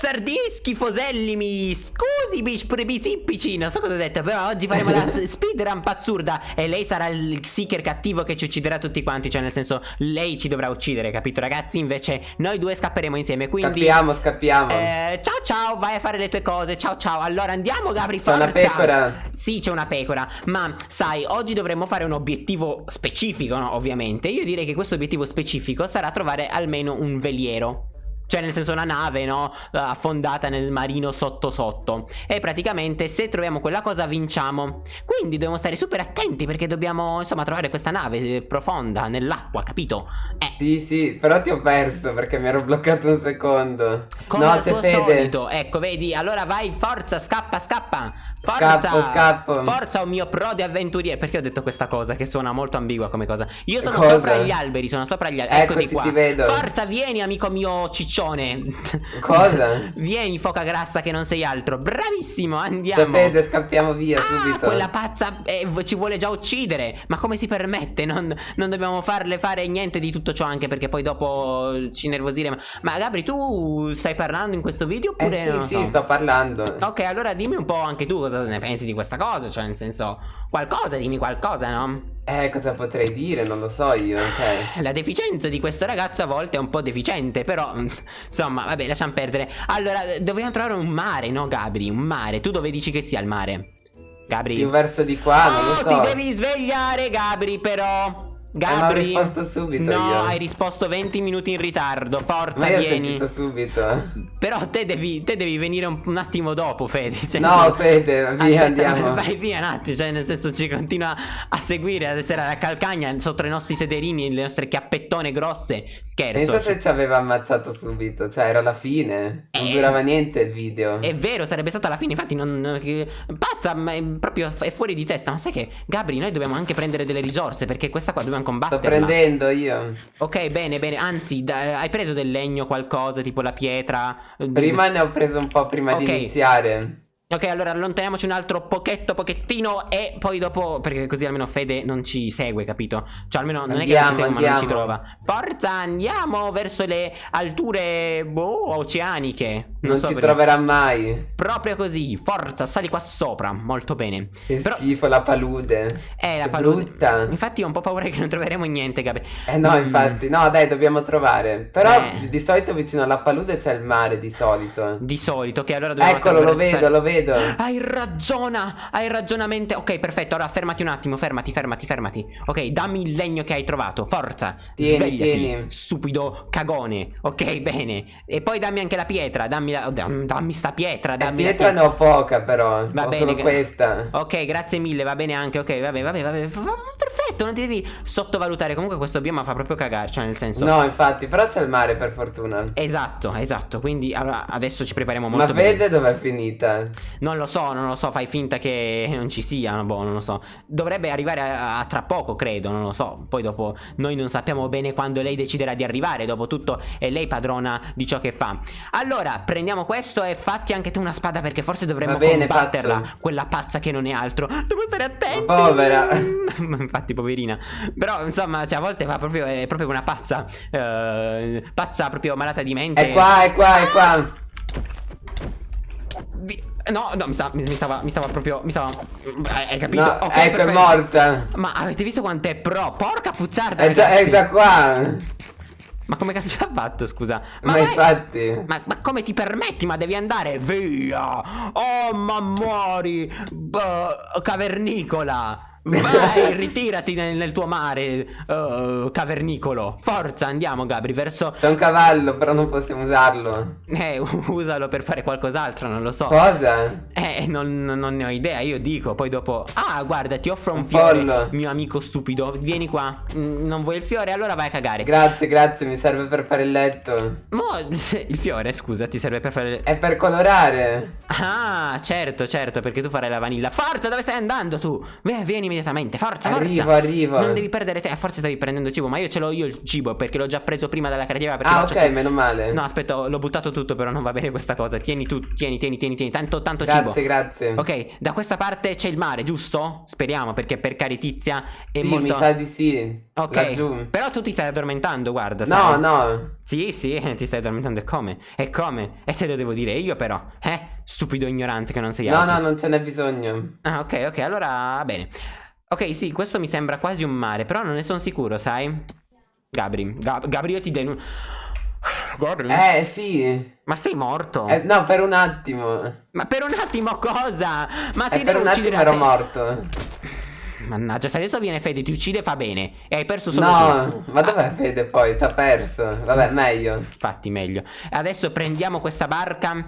Buzzardini schifosellimi Scusi bici Non so cosa ho detto Però oggi faremo la speedrun pazzurda. E lei sarà il seeker cattivo che ci ucciderà tutti quanti. Cioè nel senso Lei ci dovrà uccidere capito ragazzi? Invece noi due scapperemo insieme Quindi Scappiamo scappiamo. Eh, Ciao ciao vai a fare le tue cose. Ciao ciao. Allora andiamo Gabri forza C'è una pecora. Sì c'è una pecora. Ma sai oggi dovremmo fare un obiettivo specifico no? Ovviamente. Io direi che questo obiettivo specifico sarà trovare almeno un veliero cioè nel senso una nave no? Affondata nel marino sotto sotto. E praticamente se troviamo quella cosa vinciamo. Quindi dobbiamo stare super attenti perché dobbiamo insomma trovare questa nave profonda nell'acqua capito? Eh. Sì sì però ti ho perso perché mi ero bloccato un secondo. Come no c'è fede. solito. Ecco vedi allora vai forza scappa scappa. Forza. Scappo scappo. Forza o mio pro di avventuriere Perché ho detto questa cosa che suona molto ambigua come cosa? Io sono cosa? sopra gli alberi sono sopra gli alberi Eccoti, Eccoti qua. ti vedo. Forza vieni amico mio ciccione Cosa? Vieni foca grassa che non sei altro Bravissimo andiamo Sapete scappiamo via ah, subito quella pazza eh, ci vuole già uccidere Ma come si permette? Non, non, dobbiamo farle fare niente di tutto ciò Anche perché poi dopo ci nervosiremo Ma Gabri tu stai parlando in questo video oppure eh, sì, sì, so? sto parlando Ok allora dimmi un po' anche tu cosa ne pensi di questa cosa Cioè nel senso Qualcosa dimmi qualcosa no? Eh, cosa potrei dire? Non lo so io, cioè... La deficienza di questo ragazzo a volte è un po' deficiente, però... Insomma, vabbè, lasciamo perdere. Allora, dobbiamo trovare un mare, no, Gabri? Un mare. Tu dove dici che sia il mare? Gabri? Più verso di qua, oh, non lo so. ti devi svegliare, Gabri, però... Gabri, eh, ho risposto subito No, io. hai risposto 20 minuti in ritardo. Forza, Ma io vieni. ho subito. Però te devi, te devi venire un, un, attimo dopo, Fede. Cioè, No, Fede, via, Aspetta, andiamo. Vai via un attimo Cioè, nel senso, ci continua a seguire Ad essere alla calcagna Sotto i nostri sederini Le nostre chiappettone grosse. Scherzo Penso se ci aveva ammazzato subito Cioè, era la fine. Non eh, durava niente il video. È vero, sarebbe stata la fine. Infatti, non... Pazza, ma è proprio è fuori di testa. Ma sai che, Gabri, noi dobbiamo anche prendere delle risorse Perché questa qua dobbiamo combattere Sto prendendo io. Ok, bene, bene. Anzi, hai preso del legno qualcosa, tipo la pietra? Prima ne ho preso un po' prima okay. di iniziare. Ok, allora allontaniamoci un altro pochetto, pochettino e poi dopo, perché così almeno Fede non ci segue, capito? Cioè almeno non andiamo, è che non ci segue andiamo. ma non ci trova. Forza, andiamo verso le alture, boh, oceaniche. Non, non so ci perché. troverà mai. Proprio così, forza, sali qua sopra, molto bene. Che Però... schifo la palude. Eh, la palude. Brutta. Infatti ho un po' paura che non troveremo niente, Gabriele. Eh no, mm. infatti, no dai, dobbiamo trovare. Però eh. di solito vicino alla palude c'è il mare, di solito. Di solito, ok, allora dobbiamo Eccolo, lo vedo, lo vedo vedo. Hai ragiona, hai ragionamente. Ok, perfetto. Ora fermati un attimo, fermati, fermati, fermati. Ok, dammi il legno che hai trovato. Forza. Tieni, Svegliati, tieni. stupido cagone. Ok, bene. E poi dammi anche la pietra. Dammi, la, dammi sta pietra. Dammi la pietra ne ho poca, però. Va ho bene. Solo questa. Ok, grazie mille. Va bene anche. Ok, vabbè, vabbè, vabbè. Perfetto, non ti devi sottovalutare. Comunque questo bioma fa proprio cagare. Cioè, nel senso. No, infatti, però c'è il mare, per fortuna. Esatto, esatto. Quindi allora, adesso ci prepariamo molto Ma vede dov'è finita? Non lo so, non lo so, fai finta che non ci sia, boh, non lo so. Dovrebbe arrivare a, a, tra poco, credo, non lo so. Poi dopo noi non sappiamo bene quando lei deciderà di arrivare, dopo tutto è lei padrona di ciò che fa. Allora, prendiamo questo e fatti anche tu una spada perché forse dovremmo bene, combatterla, faccio. quella pazza che non è altro. Devo stare attento. Povera. Infatti, poverina. Però, insomma, cioè, a volte fa proprio, è proprio una pazza. Uh, pazza proprio malata di mente. È qua, è qua, è qua. No, no, mi, sta, mi, stava, mi stava proprio, mi stava, hai capito? No, okay, ecco, perfetto. è morta. Ma avete visto quanto è pro? Porca puzzarda, è già, è già, qua. Ma come cazzo ci ha fatto, scusa? Ma, ma infatti ma, ma, come ti permetti? Ma devi andare via Oh, ma muori Beh, Cavernicola Vai, ritirati nel, nel, tuo mare uh, cavernicolo. Forza, andiamo, Gabri, verso... C'è un cavallo, però non possiamo usarlo. Eh, usalo per fare qualcos'altro, non lo so. Cosa? Eh, non, non, ne ho idea, io dico, poi dopo... Ah, guarda, ti offro un, un fiore, pollo. mio amico stupido. Vieni qua. Mm, non vuoi il fiore? Allora vai a cagare. Grazie, grazie, mi serve per fare il letto. Mo, il fiore, scusa, ti serve per fare... È per colorare. Ah, certo, certo, perché tu farai la vanilla. Forza, dove stai andando tu? Vieni, vieni immediatamente. Forza, arrivo, forza. Arrivo, Non devi perdere te. Forse stavi prendendo cibo, ma io ce l'ho io il cibo perché l'ho già preso prima dalla creativa. Ah, ok, sta... meno male. No, aspetta, l'ho buttato tutto, però non va bene questa cosa. Tieni tu, tieni, tieni, tieni, tieni. Tanto, tanto grazie, cibo. Grazie, grazie. Ok, da questa parte c'è il mare, giusto? Speriamo, perché per caritizia è sì, molto... mi sa di sì. Ok, Laggiù. però tu ti stai addormentando, guarda. No, sai? no. Sì, sì, ti stai addormentando. E come? E come? E te lo devo dire io, però. Eh? Stupido ignorante che non sei altro. No, no, non ce n'è bisogno. Ah, ok, ok, allora va bene. Ok, sì, questo mi sembra quasi un mare, però non ne sono sicuro, sai? Gabri, Gab Gabri, io ti denuncio. Gabri? Eh, sì. Ma sei morto? Eh, no, per un attimo. Ma per un attimo cosa? Ma ti eh, per un attimo ero morto. Mannaggia, se adesso viene Fede ti uccide fa bene. E hai perso solo No, ma dov'è Fede poi? Ci ha perso. Vabbè, meglio. Infatti, meglio. Adesso prendiamo questa barca.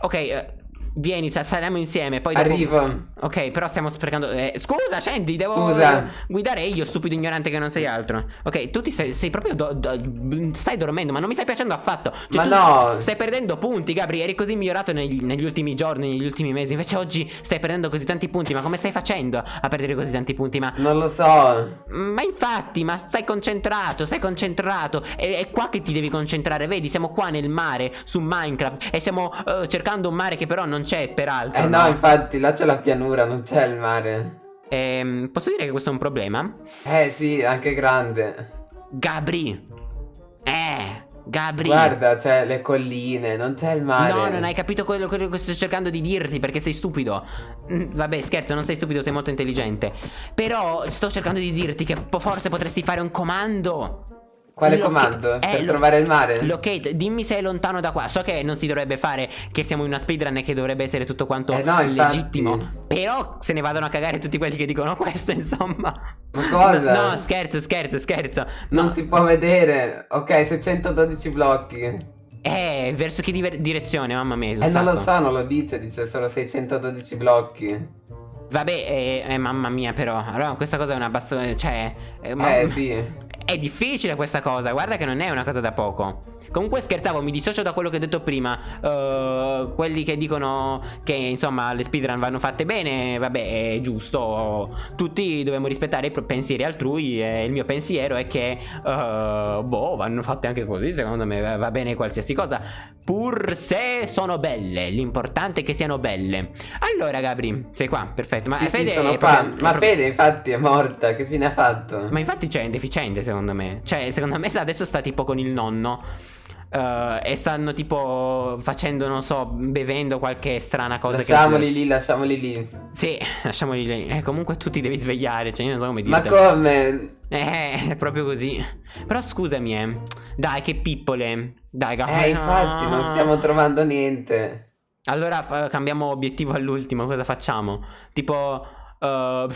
Ok, eh, Vieni, saliamo insieme. Poi dopo... Arrivo. Ok, però stiamo sprecando. Eh, scusa, scendi, devo scusa. guidare io, stupido ignorante che non sei altro. Ok, tu ti stai, sei proprio. Do, do, stai dormendo, ma non mi stai piacendo affatto. Cioè, ma no. Stai perdendo punti, Gabri. Eri così migliorato negli, negli, ultimi giorni, negli ultimi mesi. Invece oggi stai perdendo così tanti punti. Ma come stai facendo a perdere così tanti punti? Ma. Non lo so. Ma infatti, ma stai concentrato, stai concentrato. È, è qua che ti devi concentrare. Vedi, siamo qua nel mare, su Minecraft. E stiamo uh, cercando un mare che però non c'è, peraltro. Eh no, no, infatti, là c'è la pianura, non c'è il mare. Ehm, posso dire che questo è un problema? Eh sì, anche grande. Gabri. Eh, Gabri. Guarda, c'è le colline, non c'è il mare. No, non hai capito quello, quello, che sto cercando di dirti perché sei stupido. Mm, vabbè, scherzo, non sei stupido, sei molto intelligente. Però sto cercando di dirti che forse potresti fare un comando. Quale comando? Per eh, trovare il mare? Locate, dimmi se è lontano da qua. So che non si dovrebbe fare, che siamo in una speedrun e che dovrebbe essere tutto quanto eh no, legittimo. Però se ne vadano a cagare tutti quelli che dicono questo, insomma. Ma cosa? No, no scherzo, scherzo, scherzo. Non no. si può vedere. Ok, 612 blocchi. Eh, verso che direzione, mamma mia. Eh, non lo so, non lo dice, dice solo 612 blocchi. Vabbè, eh, eh, mamma mia, però. Allora, questa cosa è una bassa. Cioè. Eh, eh sì. È difficile questa cosa, guarda che non è una cosa da poco. Comunque scherzavo, mi dissocio da quello che ho detto prima. Uh, quelli che dicono che insomma le speedrun vanno fatte bene, vabbè, è giusto. Tutti dobbiamo rispettare i pensieri altrui. E il mio pensiero è che, uh, boh, vanno fatte anche così. Secondo me va bene qualsiasi cosa. Pur se sono belle, l'importante è che siano belle. Allora, Gabri, sei qua, perfetto. Ma sì, Fede sì, sono qua. Proprio, Ma Fede, infatti, è morta. Che fine ha fatto? Ma infatti c'è, è deficiente, secondo me. Cioè, secondo me adesso sta tipo con il nonno. Uh, e stanno tipo facendo, non so, bevendo qualche strana cosa. Lasciamoli che... lì, lasciamoli lì. Sì, lasciamoli lì. Eh, comunque tu ti devi svegliare, cioè io non so come dire. Ma come? Eh, è proprio così. Però scusami, eh. Dai, che pippole. Dai, Eh, infatti, non stiamo trovando niente. Allora cambiamo obiettivo all'ultimo, cosa facciamo? Tipo Uh,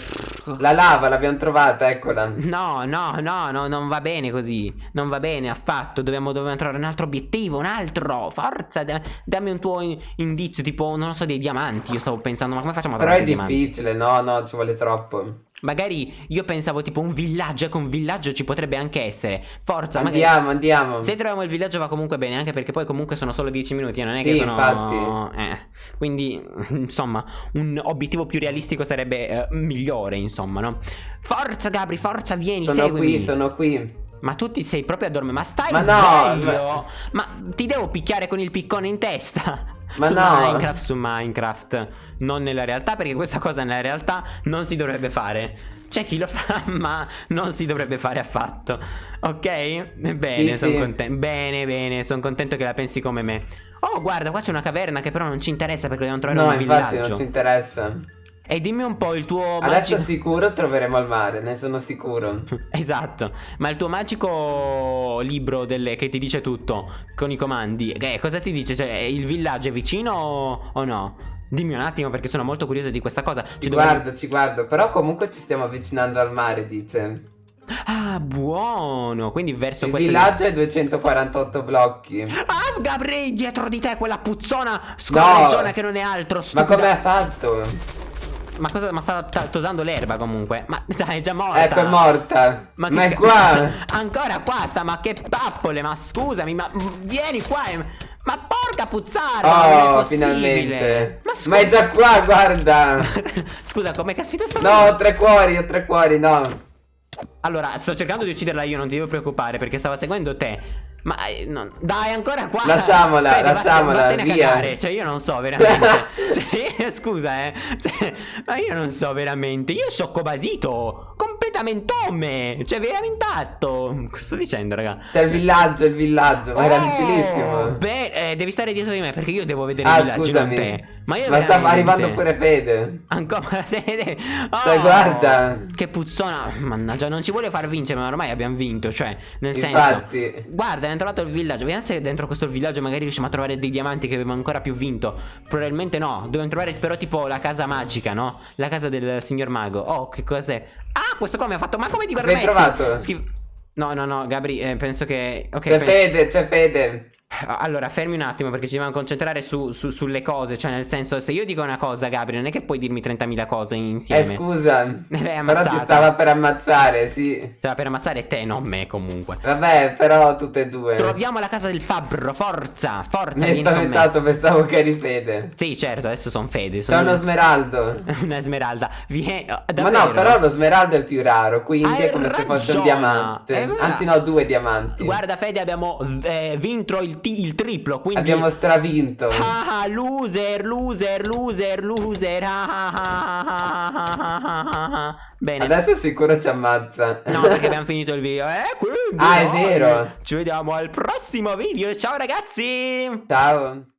la lava l'abbiamo trovata, eccola. No, no, no, no, non va bene così. Non va bene affatto. Dobbiamo, dobbiamo trovare un altro obiettivo, un altro. Forza, dammi un tuo indizio, tipo, non so, dei diamanti. Io stavo pensando, ma come facciamo a trovare Però è difficile, no, no, ci vuole troppo. Magari io pensavo tipo un villaggio, ecco un villaggio ci potrebbe anche essere. Forza, andiamo, magari... andiamo. Se troviamo il villaggio va comunque bene, anche perché poi comunque sono solo 10 minuti, non è sì, che sono... infatti. Eh. Quindi, insomma, un obiettivo più realistico sarebbe eh, migliore, insomma, no? Forza Gabri, forza, vieni, sono seguimi. qui, sono qui. Ma tu ti sei proprio a dormire, ma stai ma sveglio? No, ma... ma ti devo picchiare con il piccone in testa. Ma su no. Minecraft, su Minecraft, non nella realtà, perché questa cosa nella realtà non si dovrebbe fare. C'è chi lo fa, ma non si dovrebbe fare affatto. Ok? Bene, sì, sono sì. contento. Bene, bene, sono contento che la pensi come me. Oh, guarda, qua c'è una caverna che però non ci interessa perché dobbiamo trovare no, un villaggio. No, infatti non ci interessa. E dimmi un po' il tuo Adesso magico... sicuro troveremo il mare, ne sono sicuro Esatto Ma il tuo magico libro delle... che ti dice tutto Con i comandi eh, Cosa ti dice? Cioè il villaggio è vicino o no? Dimmi un attimo perché sono molto curioso di questa cosa Ci, ci guardo, dovrei... ci guardo Però comunque ci stiamo avvicinando al mare dice Ah, buono. Quindi verso Il villaggio è 248 blocchi. Ah, Gabri, dietro di te quella puzzona scorreggiona no. che non è altro. Stupida. Ma come ha fatto? Ma cosa? Ma sta tosando l'erba comunque. Ma dai, è già morta. Ecco, è morta. Ma, ma è qua. Ancora qua sta, ma che pappole, ma scusami, ma vieni qua. Ma porca puzzarda, oh, finalmente. Ma, Ma, è già qua, guarda. scusa, come caspita sta No, ho tre cuori, ho tre cuori, no. Allora, sto cercando di ucciderla io, non ti devo preoccupare perché stava seguendo te. Ma eh, no, dai, ancora qua. Lasciamola, Fede, lasciamola. Vattene via. a cagare. Cioè, io non so veramente. cioè, scusa, eh. Cioè, ma io non so veramente. Io sciocco basito. Omme. Cioè, veramente atto. Cosa sto dicendo, raga? C'è il villaggio, il villaggio. Ma oh, era vicinissimo. Beh, eh, devi stare dietro di me perché io devo vedere ah, il villaggio, scusami. te. Ma io Ma veramente... sta arrivando pure Fede. Ancora Fede. Oh, Dai, guarda. Che puzzona. Mannaggia, non ci vuole far vincere, ma ormai abbiamo vinto. Cioè, nel Infatti. senso. Guarda, abbiamo trovato il villaggio. Vediamo se dentro questo villaggio magari riusciamo a trovare dei diamanti che abbiamo ancora più vinto. Probabilmente no. Dobbiamo trovare però tipo la casa magica, no? La casa del signor mago. Oh, che cos'è? Questo come ha fatto? Ma come ti permetti? Sei trovato? Schif no, no, no, Gabri, eh, penso che... Ok, c'è Fede, c'è Fede. Allora, fermi un attimo perché ci dobbiamo concentrare su, su, sulle cose. Cioè, nel senso, se io dico una cosa, Gabriele, non è che puoi dirmi 30.000 cose insieme. Eh, scusa. però ci stava per ammazzare, sì. Stava per ammazzare te, non me, comunque. Vabbè, però tutte e due. Troviamo la casa del fabbro, forza, forza. Mi hai spaventato, pensavo che eri Fede. Sì, certo, adesso sono Fede. Sono... C'è uno smeraldo. una smeralda. Viene... Oh, Ma no, però lo smeraldo è il più raro, quindi Hai è come ragione. se fosse un diamante. Eh, Anzi, no, due diamanti. Guarda, Fede, abbiamo eh, vinto il, il triplo quindi... Abbiamo stravinto. Ah, ah, loser, loser, loser, loser. Ah, ah, ah, ah, Bene. Adesso sicuro ci ammazza. No, perché abbiamo finito il video. Eh, quindi... Ah, è vero. Ci vediamo al prossimo video. Ciao ragazzi. Ciao.